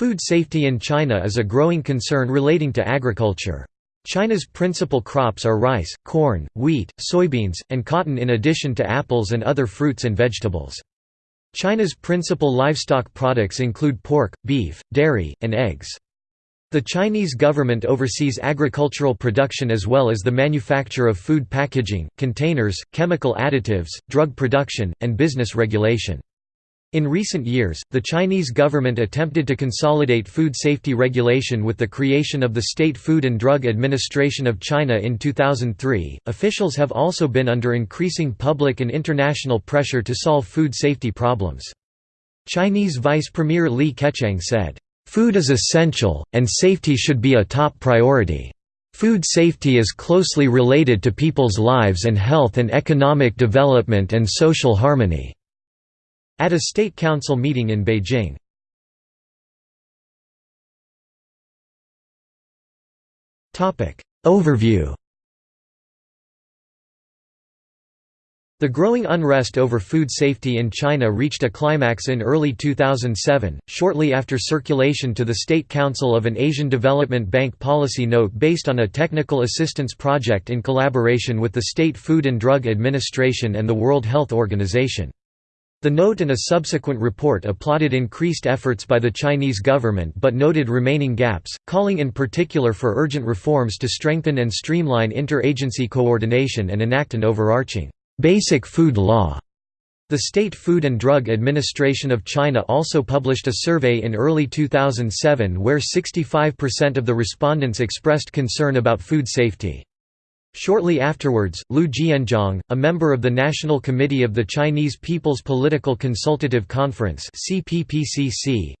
Food safety in China is a growing concern relating to agriculture. China's principal crops are rice, corn, wheat, soybeans, and cotton in addition to apples and other fruits and vegetables. China's principal livestock products include pork, beef, dairy, and eggs. The Chinese government oversees agricultural production as well as the manufacture of food packaging, containers, chemical additives, drug production, and business regulation. In recent years, the Chinese government attempted to consolidate food safety regulation with the creation of the State Food and Drug Administration of China in 2003. Officials have also been under increasing public and international pressure to solve food safety problems. Chinese Vice Premier Li Keqiang said, Food is essential, and safety should be a top priority. Food safety is closely related to people's lives and health and economic development and social harmony. At a State Council meeting in Beijing. Overview The growing unrest over food safety in China reached a climax in early 2007, shortly after circulation to the State Council of an Asian Development Bank policy note based on a technical assistance project in collaboration with the State Food and Drug Administration and the World Health Organization. The note and a subsequent report applauded increased efforts by the Chinese government but noted remaining gaps, calling in particular for urgent reforms to strengthen and streamline interagency coordination and enact an overarching, basic food law. The State Food and Drug Administration of China also published a survey in early 2007 where 65% of the respondents expressed concern about food safety. Shortly afterwards, Liu Jianzhong, a member of the National Committee of the Chinese People's Political Consultative Conference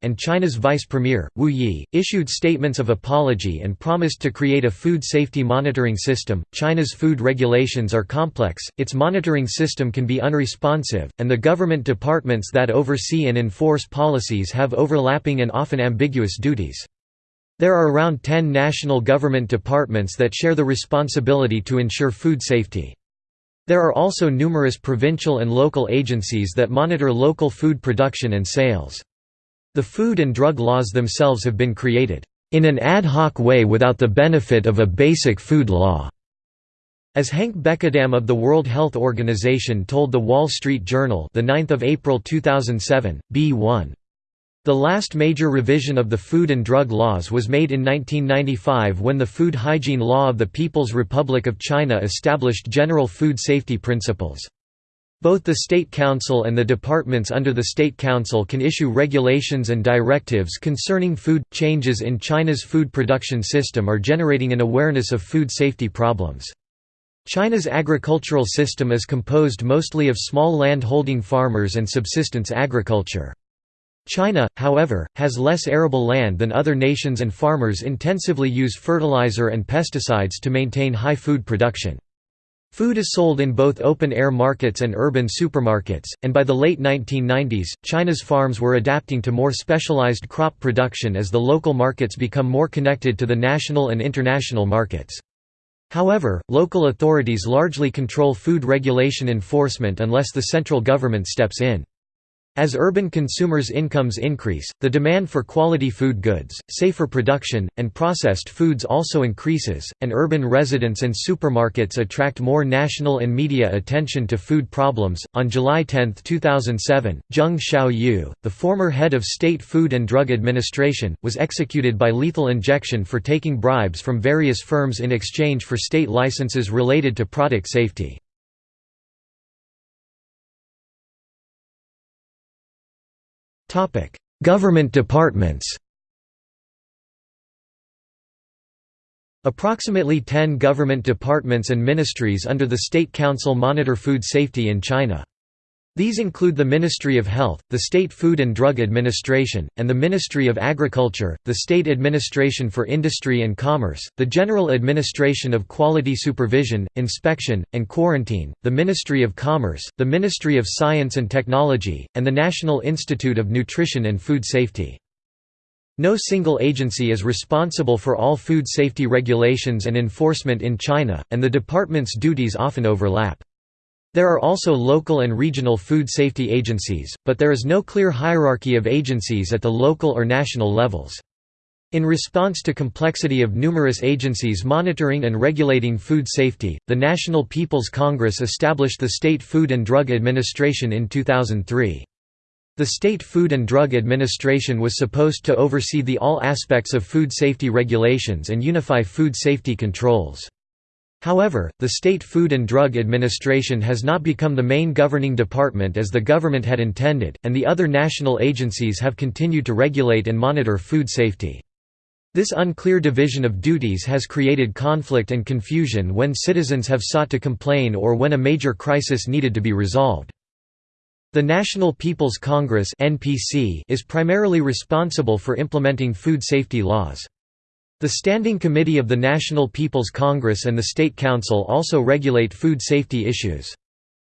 and China's Vice Premier, Wu Yi, issued statements of apology and promised to create a food safety monitoring system. China's food regulations are complex, its monitoring system can be unresponsive, and the government departments that oversee and enforce policies have overlapping and often ambiguous duties. There are around 10 national government departments that share the responsibility to ensure food safety. There are also numerous provincial and local agencies that monitor local food production and sales. The food and drug laws themselves have been created in an ad hoc way without the benefit of a basic food law. As Hank Bekkedam of the World Health Organization told The Wall Street Journal the 9th of April 2007, B1 the last major revision of the Food and Drug Laws was made in 1995 when the Food Hygiene Law of the People's Republic of China established general food safety principles. Both the State Council and the departments under the State Council can issue regulations and directives concerning food. Changes in China's food production system are generating an awareness of food safety problems. China's agricultural system is composed mostly of small land-holding farmers and subsistence agriculture. China, however, has less arable land than other nations and farmers intensively use fertilizer and pesticides to maintain high food production. Food is sold in both open-air markets and urban supermarkets, and by the late 1990s, China's farms were adapting to more specialized crop production as the local markets become more connected to the national and international markets. However, local authorities largely control food regulation enforcement unless the central government steps in. As urban consumers' incomes increase, the demand for quality food goods, safer production, and processed foods also increases, and urban residents and supermarkets attract more national and media attention to food problems. On July 10, 2007, Zheng Xiaoyu, the former head of State Food and Drug Administration, was executed by lethal injection for taking bribes from various firms in exchange for state licenses related to product safety. Government departments Approximately 10 government departments and ministries under the State Council monitor food safety in China. These include the Ministry of Health, the State Food and Drug Administration, and the Ministry of Agriculture, the State Administration for Industry and Commerce, the General Administration of Quality Supervision, Inspection, and Quarantine, the Ministry of Commerce, the Ministry of Science and Technology, and the National Institute of Nutrition and Food Safety. No single agency is responsible for all food safety regulations and enforcement in China, and the department's duties often overlap. There are also local and regional food safety agencies, but there is no clear hierarchy of agencies at the local or national levels. In response to complexity of numerous agencies monitoring and regulating food safety, the National People's Congress established the State Food and Drug Administration in 2003. The State Food and Drug Administration was supposed to oversee the all aspects of food safety regulations and unify food safety controls. However, the State Food and Drug Administration has not become the main governing department as the government had intended, and the other national agencies have continued to regulate and monitor food safety. This unclear division of duties has created conflict and confusion when citizens have sought to complain or when a major crisis needed to be resolved. The National People's Congress is primarily responsible for implementing food safety laws. The Standing Committee of the National People's Congress and the State Council also regulate food safety issues.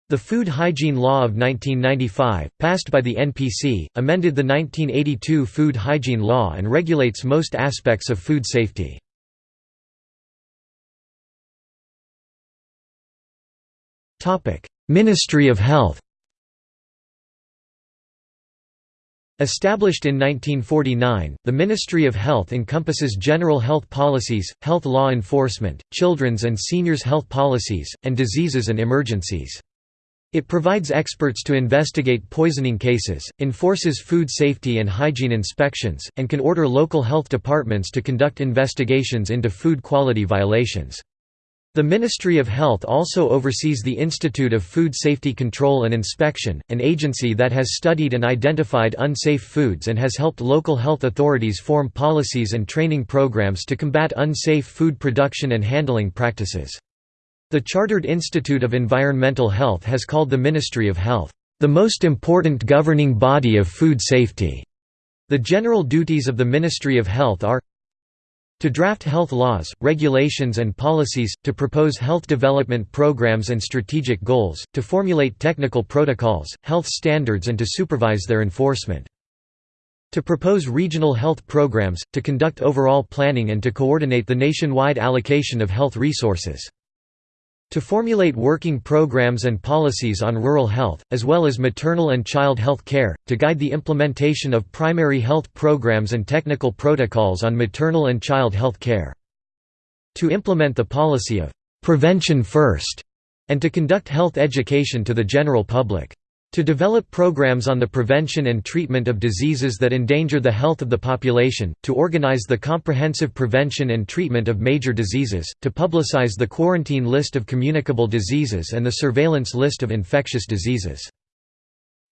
The Food Hygiene Law of 1995, passed by the NPC, amended the 1982 Food Hygiene Law and regulates most aspects of food safety. Ministry of Health Established in 1949, the Ministry of Health encompasses general health policies, health law enforcement, children's and seniors' health policies, and diseases and emergencies. It provides experts to investigate poisoning cases, enforces food safety and hygiene inspections, and can order local health departments to conduct investigations into food quality violations. The Ministry of Health also oversees the Institute of Food Safety Control and Inspection, an agency that has studied and identified unsafe foods and has helped local health authorities form policies and training programs to combat unsafe food production and handling practices. The Chartered Institute of Environmental Health has called the Ministry of Health, "...the most important governing body of food safety." The general duties of the Ministry of Health are to draft health laws, regulations and policies, to propose health development programs and strategic goals, to formulate technical protocols, health standards and to supervise their enforcement. To propose regional health programs, to conduct overall planning and to coordinate the nationwide allocation of health resources. To formulate working programs and policies on rural health, as well as maternal and child health care, to guide the implementation of primary health programs and technical protocols on maternal and child health care. To implement the policy of «prevention first and to conduct health education to the general public. To develop programs on the prevention and treatment of diseases that endanger the health of the population, to organize the comprehensive prevention and treatment of major diseases, to publicize the quarantine list of communicable diseases and the surveillance list of infectious diseases.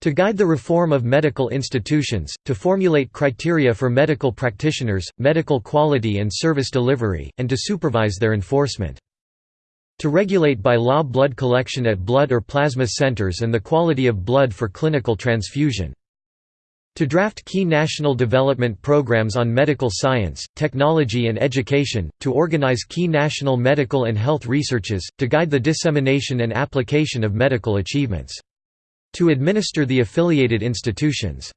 To guide the reform of medical institutions, to formulate criteria for medical practitioners, medical quality and service delivery, and to supervise their enforcement. To regulate by law blood collection at blood or plasma centers and the quality of blood for clinical transfusion. To draft key national development programs on medical science, technology and education, to organize key national medical and health researches, to guide the dissemination and application of medical achievements. To administer the affiliated institutions.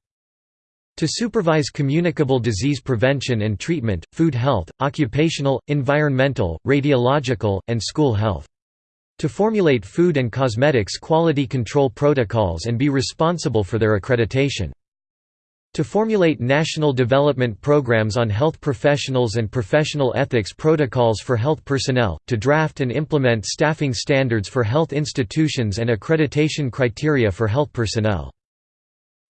To supervise communicable disease prevention and treatment, food health, occupational, environmental, radiological, and school health. To formulate food and cosmetics quality control protocols and be responsible for their accreditation. To formulate national development programs on health professionals and professional ethics protocols for health personnel, to draft and implement staffing standards for health institutions and accreditation criteria for health personnel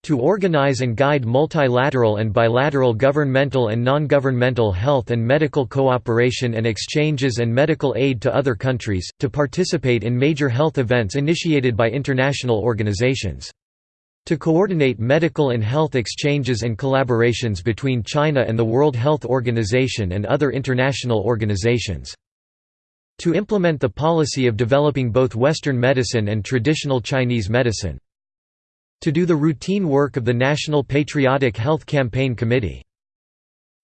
to organize and guide multilateral and bilateral governmental and non-governmental health and medical cooperation and exchanges and medical aid to other countries, to participate in major health events initiated by international organizations. To coordinate medical and health exchanges and collaborations between China and the World Health Organization and other international organizations. To implement the policy of developing both Western medicine and traditional Chinese medicine to do the routine work of the National Patriotic Health Campaign Committee.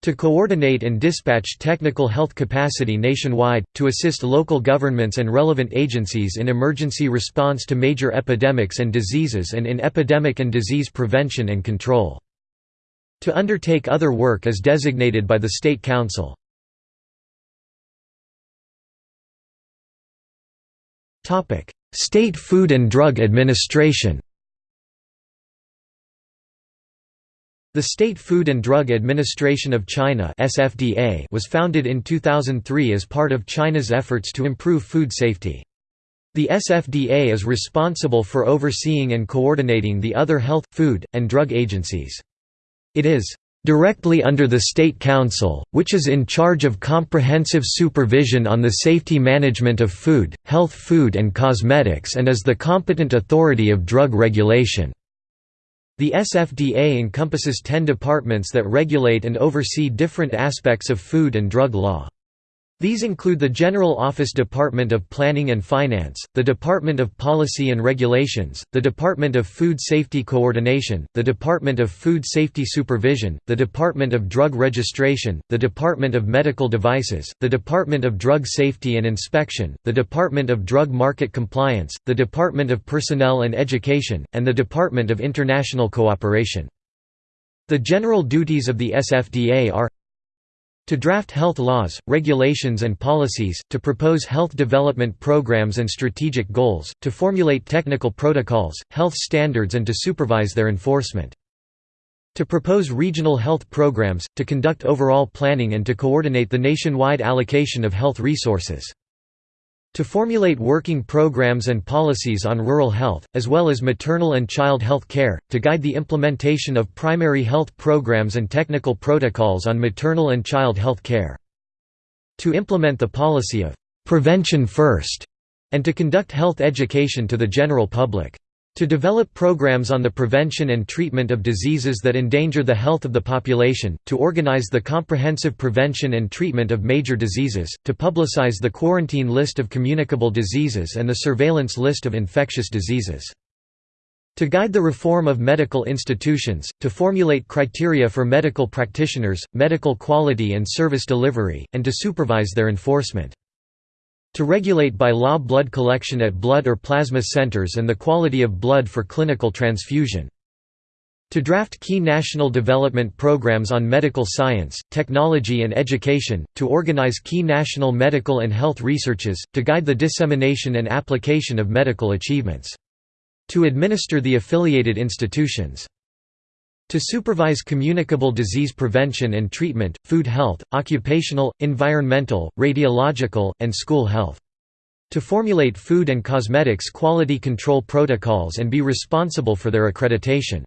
To coordinate and dispatch technical health capacity nationwide, to assist local governments and relevant agencies in emergency response to major epidemics and diseases and in epidemic and disease prevention and control. To undertake other work as designated by the State Council. State Food and Drug Administration The State Food and Drug Administration of China (SFDA) was founded in 2003 as part of China's efforts to improve food safety. The SFDA is responsible for overseeing and coordinating the other health, food, and drug agencies. It is directly under the State Council, which is in charge of comprehensive supervision on the safety management of food, health food and cosmetics and is the competent authority of drug regulation. The SFDA encompasses 10 departments that regulate and oversee different aspects of food and drug law. These include the General Office Department of Planning and Finance, the Department of Policy and Regulations, the Department of Food Safety Coordination, the Department of Food Safety Supervision, the Department of Drug Registration, the Department of Medical Devices, the Department of Drug Safety and Inspection, the Department of Drug Market Compliance, the Department of Personnel and Education, and the Department of International Cooperation. The general duties of the SFDA are to draft health laws, regulations and policies, to propose health development programs and strategic goals, to formulate technical protocols, health standards and to supervise their enforcement. To propose regional health programs, to conduct overall planning and to coordinate the nationwide allocation of health resources. To formulate working programs and policies on rural health, as well as maternal and child health care, to guide the implementation of primary health programs and technical protocols on maternal and child health care. To implement the policy of «prevention first and to conduct health education to the general public. To develop programs on the prevention and treatment of diseases that endanger the health of the population, to organize the comprehensive prevention and treatment of major diseases, to publicize the quarantine list of communicable diseases and the surveillance list of infectious diseases. To guide the reform of medical institutions, to formulate criteria for medical practitioners, medical quality and service delivery, and to supervise their enforcement. To regulate by law blood collection at blood or plasma centers and the quality of blood for clinical transfusion. To draft key national development programs on medical science, technology and education, to organize key national medical and health researches, to guide the dissemination and application of medical achievements. To administer the affiliated institutions. To supervise communicable disease prevention and treatment, food health, occupational, environmental, radiological, and school health. To formulate food and cosmetics quality control protocols and be responsible for their accreditation.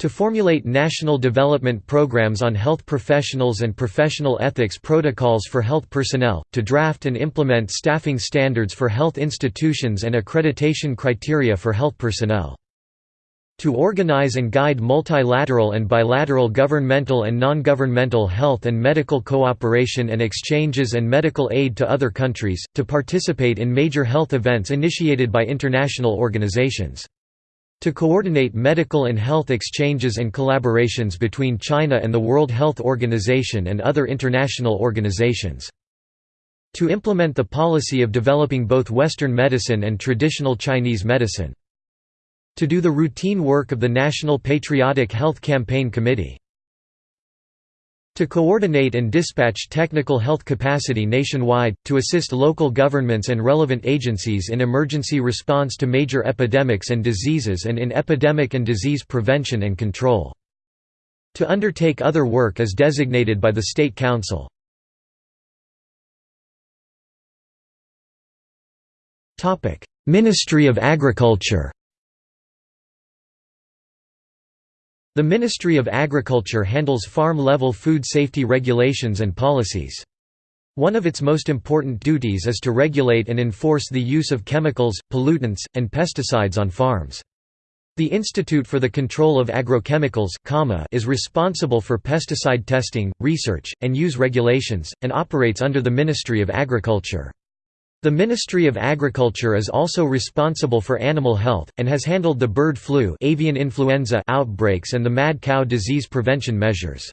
To formulate national development programs on health professionals and professional ethics protocols for health personnel, to draft and implement staffing standards for health institutions and accreditation criteria for health personnel. To organize and guide multilateral and bilateral governmental and non-governmental health and medical cooperation and exchanges and medical aid to other countries, to participate in major health events initiated by international organizations. To coordinate medical and health exchanges and collaborations between China and the World Health Organization and other international organizations. To implement the policy of developing both Western medicine and traditional Chinese medicine. To do the routine work of the National Patriotic Health Campaign Committee. To coordinate and dispatch technical health capacity nationwide, to assist local governments and relevant agencies in emergency response to major epidemics and diseases and in epidemic and disease prevention and control. To undertake other work as designated by the State Council. Ministry of Agriculture The Ministry of Agriculture handles farm-level food safety regulations and policies. One of its most important duties is to regulate and enforce the use of chemicals, pollutants, and pesticides on farms. The Institute for the Control of Agrochemicals is responsible for pesticide testing, research, and use regulations, and operates under the Ministry of Agriculture. The Ministry of Agriculture is also responsible for animal health, and has handled the bird flu avian influenza outbreaks and the mad cow disease prevention measures.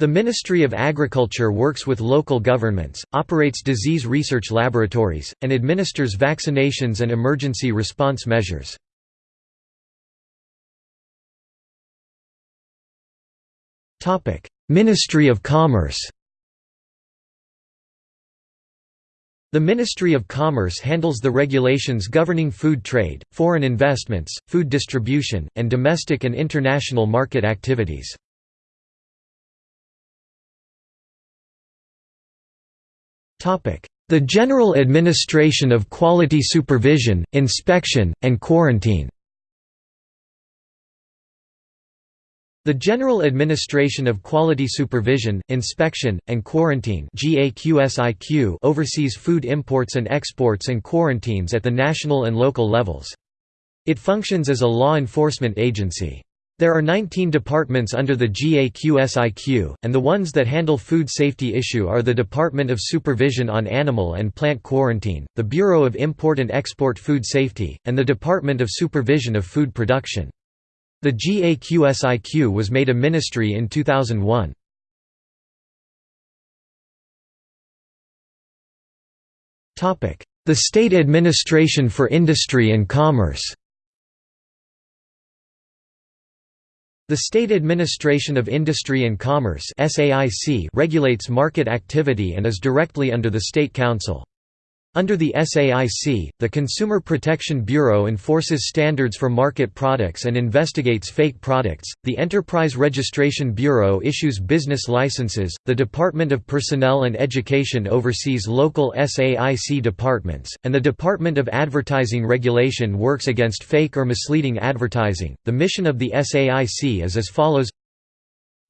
The Ministry of Agriculture works with local governments, operates disease research laboratories, and administers vaccinations and emergency response measures. Ministry of Commerce The Ministry of Commerce handles the regulations governing food trade, foreign investments, food distribution, and domestic and international market activities. The General Administration of Quality Supervision, Inspection, and Quarantine The General Administration of Quality Supervision, Inspection, and Quarantine oversees food imports and exports and quarantines at the national and local levels. It functions as a law enforcement agency. There are 19 departments under the GAQSIQ, and the ones that handle food safety issue are the Department of Supervision on Animal and Plant Quarantine, the Bureau of Import and Export Food Safety, and the Department of Supervision of Food Production. The GAQSIQ was made a ministry in 2001. The State Administration for Industry and Commerce The State Administration of Industry and Commerce regulates market activity and is directly under the State Council. Under the SAIC, the Consumer Protection Bureau enforces standards for market products and investigates fake products, the Enterprise Registration Bureau issues business licenses, the Department of Personnel and Education oversees local SAIC departments, and the Department of Advertising Regulation works against fake or misleading advertising. The mission of the SAIC is as follows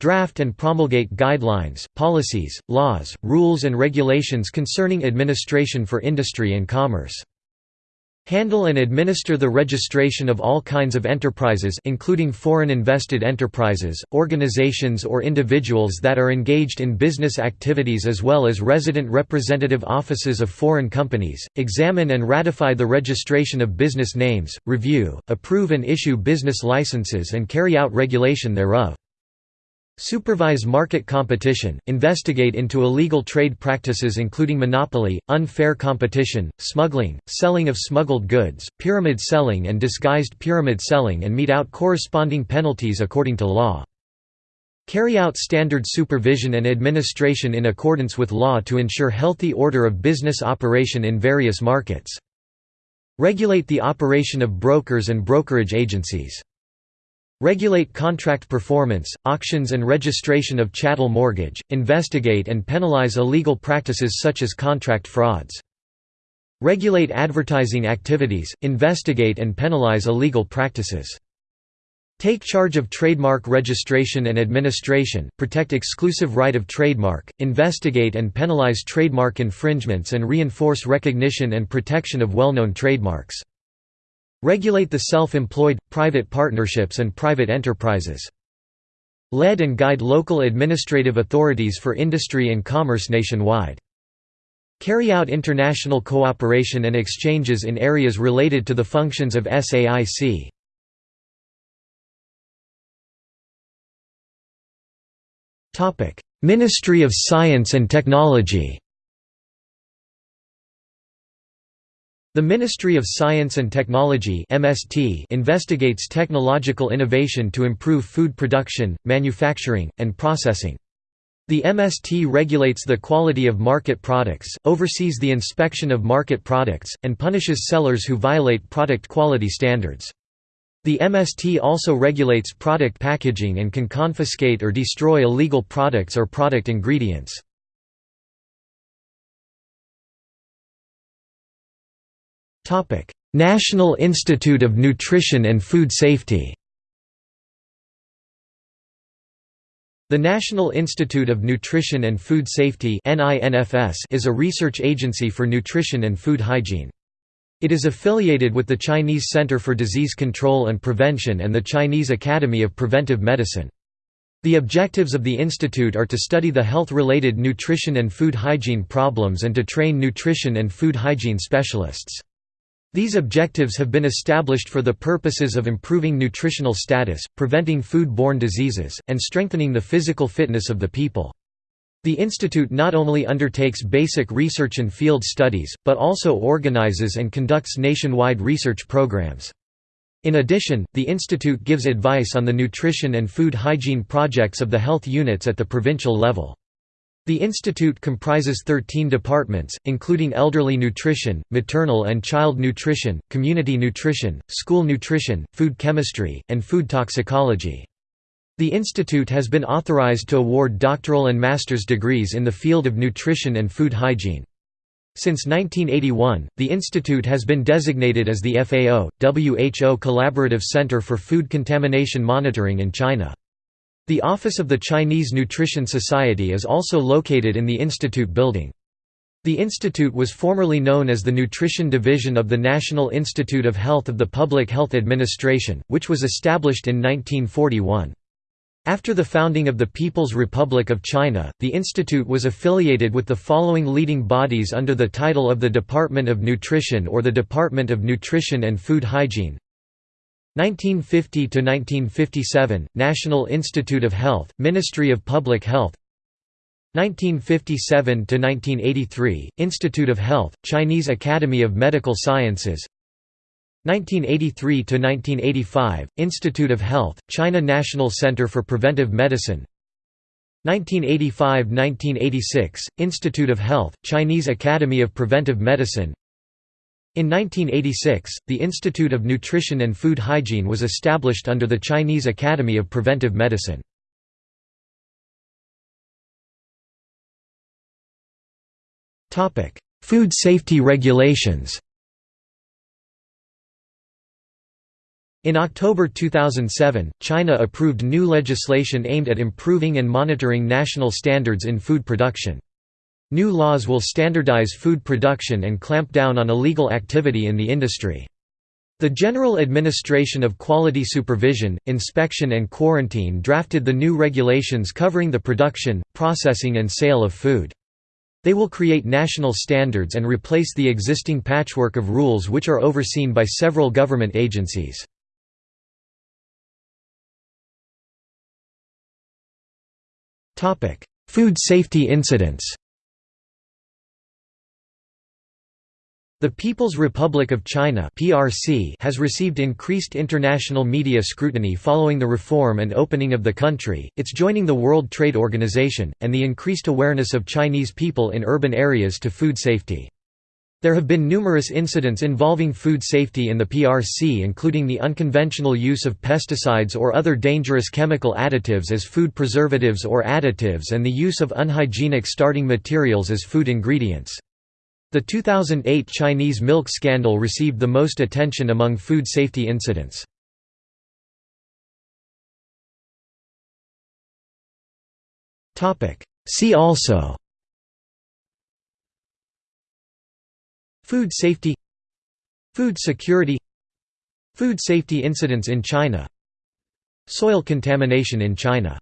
Draft and promulgate guidelines, policies, laws, rules and regulations concerning administration for industry and commerce. Handle and administer the registration of all kinds of enterprises including foreign invested enterprises, organizations or individuals that are engaged in business activities as well as resident representative offices of foreign companies, examine and ratify the registration of business names, review, approve and issue business licenses and carry out regulation thereof. Supervise market competition, investigate into illegal trade practices including monopoly, unfair competition, smuggling, selling of smuggled goods, pyramid selling and disguised pyramid selling and mete out corresponding penalties according to law. Carry out standard supervision and administration in accordance with law to ensure healthy order of business operation in various markets. Regulate the operation of brokers and brokerage agencies. Regulate contract performance, auctions and registration of chattel mortgage, investigate and penalize illegal practices such as contract frauds. Regulate advertising activities, investigate and penalize illegal practices. Take charge of trademark registration and administration, protect exclusive right of trademark, investigate and penalize trademark infringements and reinforce recognition and protection of well-known trademarks. Regulate the self-employed, private partnerships and private enterprises. Lead and guide local administrative authorities for industry and commerce nationwide. Carry out international cooperation and exchanges in areas related to the functions of SAIC. Ministry of Science and Technology The Ministry of Science and Technology (MST) investigates technological innovation to improve food production, manufacturing, and processing. The MST regulates the quality of market products, oversees the inspection of market products, and punishes sellers who violate product quality standards. The MST also regulates product packaging and can confiscate or destroy illegal products or product ingredients. National Institute of Nutrition and Food Safety The National Institute of Nutrition and Food Safety is a research agency for nutrition and food hygiene. It is affiliated with the Chinese Center for Disease Control and Prevention and the Chinese Academy of Preventive Medicine. The objectives of the institute are to study the health-related nutrition and food hygiene problems and to train nutrition and food hygiene specialists. These objectives have been established for the purposes of improving nutritional status, preventing food-borne diseases, and strengthening the physical fitness of the people. The institute not only undertakes basic research and field studies, but also organizes and conducts nationwide research programs. In addition, the institute gives advice on the nutrition and food hygiene projects of the health units at the provincial level. The institute comprises 13 departments, including elderly nutrition, maternal and child nutrition, community nutrition, school nutrition, food chemistry, and food toxicology. The institute has been authorized to award doctoral and master's degrees in the field of nutrition and food hygiene. Since 1981, the institute has been designated as the FAO, WHO Collaborative Center for Food Contamination Monitoring in China. The office of the Chinese Nutrition Society is also located in the institute building. The institute was formerly known as the Nutrition Division of the National Institute of Health of the Public Health Administration, which was established in 1941. After the founding of the People's Republic of China, the institute was affiliated with the following leading bodies under the title of the Department of Nutrition or the Department of Nutrition and Food Hygiene 1950 to 1957 National Institute of Health Ministry of Public Health. 1957 to 1983 Institute of Health Chinese Academy of Medical Sciences. 1983 to 1985 Institute of Health China National Center for Preventive Medicine. 1985–1986 Institute of Health Chinese Academy of Preventive Medicine in 1986, the Institute of Nutrition and Food Hygiene was established under the Chinese Academy of Preventive Medicine. Food safety regulations In October 2007, China approved new legislation aimed at improving and monitoring national standards in food production. New laws will standardize food production and clamp down on illegal activity in the industry. The General Administration of Quality Supervision, Inspection and Quarantine drafted the new regulations covering the production, processing and sale of food. They will create national standards and replace the existing patchwork of rules which are overseen by several government agencies. Food safety incidents The People's Republic of China (PRC) has received increased international media scrutiny following the reform and opening of the country, its joining the World Trade Organization, and the increased awareness of Chinese people in urban areas to food safety. There have been numerous incidents involving food safety in the PRC including the unconventional use of pesticides or other dangerous chemical additives as food preservatives or additives and the use of unhygienic starting materials as food ingredients. The 2008 Chinese milk scandal received the most attention among food safety incidents. See also Food safety Food security Food safety incidents in China Soil contamination in China